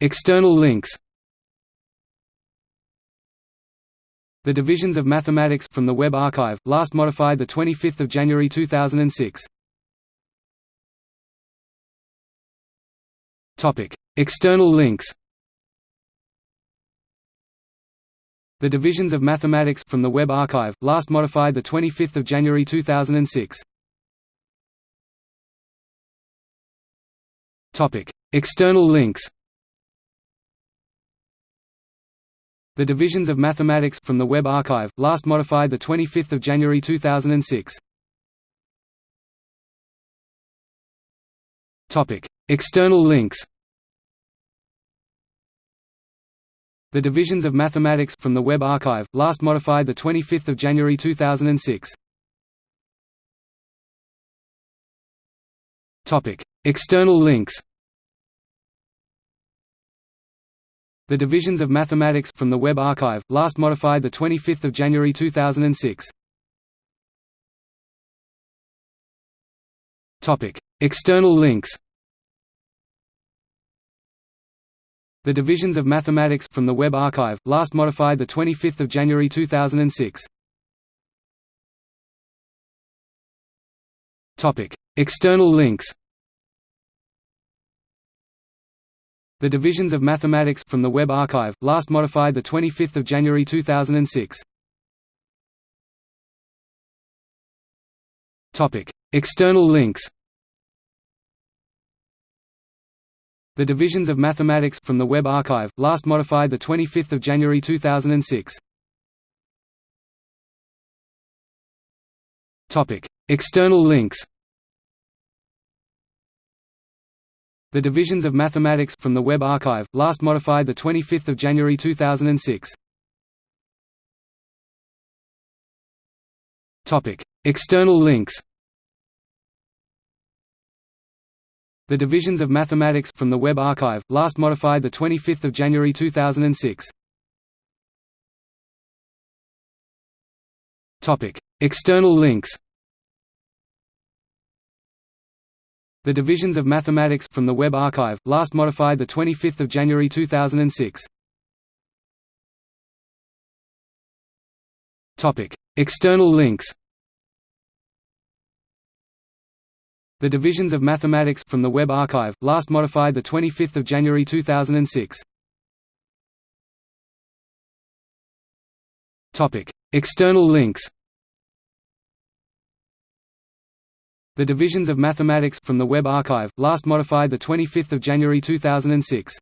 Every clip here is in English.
External links The Divisions of Mathematics from the Web Archive, last modified 25 January 2006. Topic: External links The Divisions of Mathematics from the Web Archive, last modified 25 January 2006. External links The Divisions of Mathematics from the Web Archive, last modified 25 January 2006. External links The Divisions of Mathematics from the Web Archive, last modified 25 January 2006. External links The Divisions of Mathematics from the Web Archive, last modified 25 January 2006. External links The Divisions of Mathematics from the Web Archive, last modified 25 January 2006. External links The Divisions of Mathematics from the Web Archive, last modified 25 January 2006. Topic: External links The Divisions of Mathematics from the Web Archive, last modified 25 January 2006. External links The Divisions of Mathematics from the Web Archive, last modified 25 January 2006. External links The Divisions of Mathematics from the Web Archive, last modified 25 January 2006. External links The Divisions of Mathematics from the Web Archive, last modified 25 January 2006. Topic: External links The Divisions of Mathematics from the Web Archive, last modified 25 January 2006. External links The Divisions of Mathematics from the Web Archive, last modified 25 January 2006.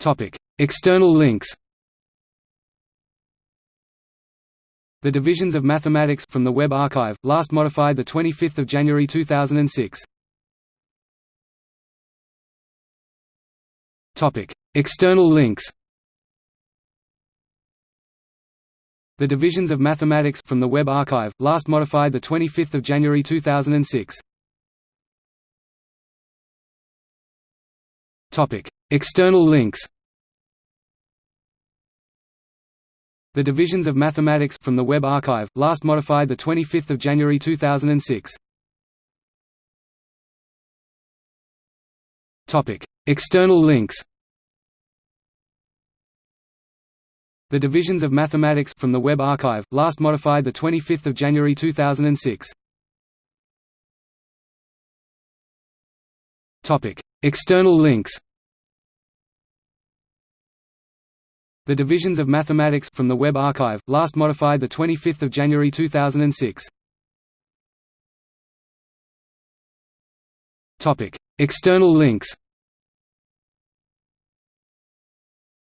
Topic: External links The Divisions of Mathematics from the Web Archive, last modified 25 January 2006. External links The Divisions of Mathematics from the Web Archive, last modified 25 January 2006. External links The Divisions of Mathematics from the Web Archive, last modified 25 January 2006. External links The Divisions of Mathematics from the Web Archive, last modified 25 January 2006. Topic: External links The Divisions of Mathematics from the Web Archive, last modified 25 January 2006. External links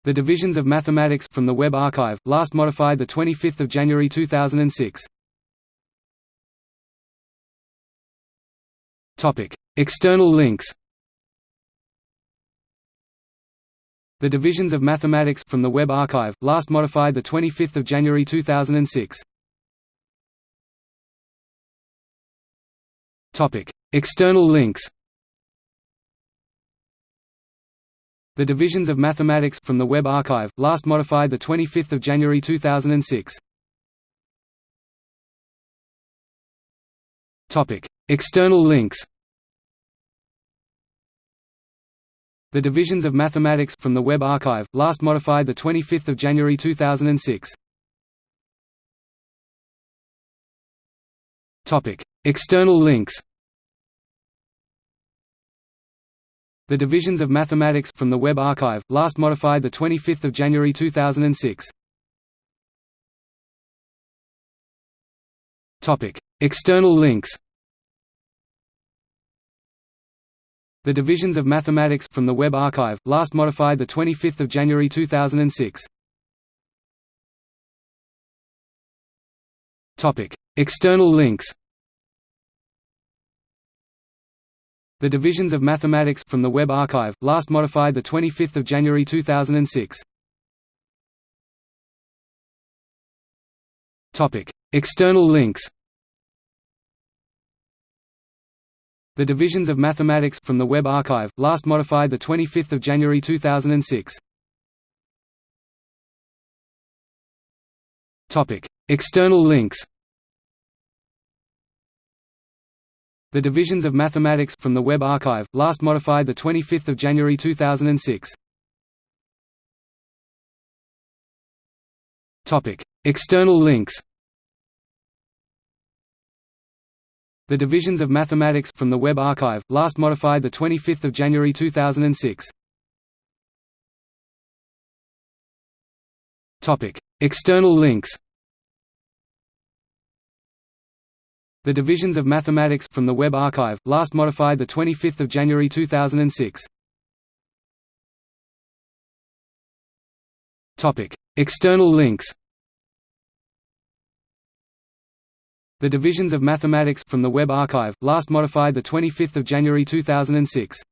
The Divisions of Mathematics from the Web Archive, last modified 25 January 2006. External links The Divisions of Mathematics from the Web Archive, last modified 25 January 2006. External links The Divisions of Mathematics from the Web Archive, last modified 25 January 2006. External links The Divisions of Mathematics from the Web Archive, last modified 25 January 2006. External links The Divisions of Mathematics from the Web Archive, last modified 25 January 2006. Topic: External links The Divisions of Mathematics from the Web Archive, last modified 25 January 2006. External links The Divisions of Mathematics from the Web Archive, last modified 25 January 2006. External links The Divisions of Mathematics from the Web Archive, last modified 25 January 2006. External links The Divisions of Mathematics from the Web Archive, last modified 25 January 2006. Topic: External links The Divisions of Mathematics from the Web Archive, last modified 25 January 2006. External links The Divisions of Mathematics from the Web Archive, last modified 25 January 2006. External links The Divisions of Mathematics from the Web Archive, last modified 25 January 2006.